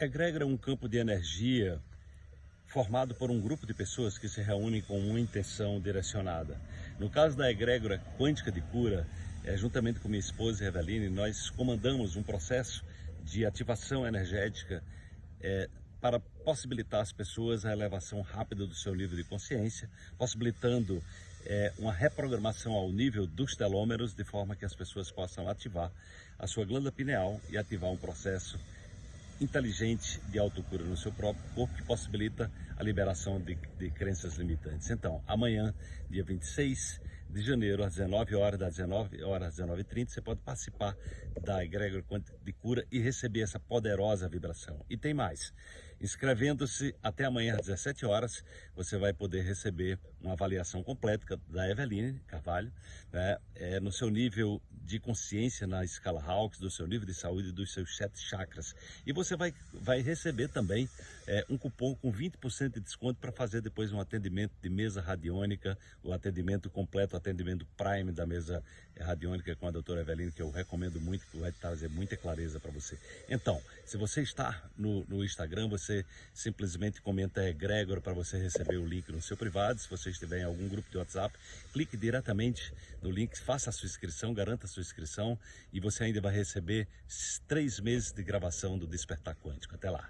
Egrégora é um campo de energia formado por um grupo de pessoas que se reúnem com uma intenção direcionada. No caso da egrégora quântica de cura, é, juntamente com minha esposa Eveline, nós comandamos um processo de ativação energética é, para possibilitar às pessoas a elevação rápida do seu nível de consciência, possibilitando é, uma reprogramação ao nível dos telômeros, de forma que as pessoas possam ativar a sua glândula pineal e ativar um processo inteligente de autocura no seu próprio corpo que possibilita a liberação de, de crenças limitantes. Então, amanhã, dia 26 de janeiro, às 19 horas, das 19 horas às 19h30, você pode participar da egrégora de cura e receber essa poderosa vibração. E tem mais, inscrevendo-se até amanhã às 17 horas, você vai poder receber uma avaliação completa da Eveline Carvalho, né, é, no seu nível de consciência na escala Hawks, do seu nível de saúde, dos seus sete chakras. E você vai, vai receber também é, um cupom com 20% de desconto para fazer depois um atendimento de mesa radiônica, o atendimento completo, o atendimento Prime da mesa radiônica com a doutora Eveline, que eu recomendo muito, que vai trazer muita clareza para você. Então, se você está no, no Instagram, você simplesmente comenta Gregor para você receber o link no seu privado. Se você estiver em algum grupo de WhatsApp, clique diretamente no link, faça a sua inscrição, garanta a sua inscrição e você ainda vai receber três meses de gravação do Despertar Quântico. Até lá!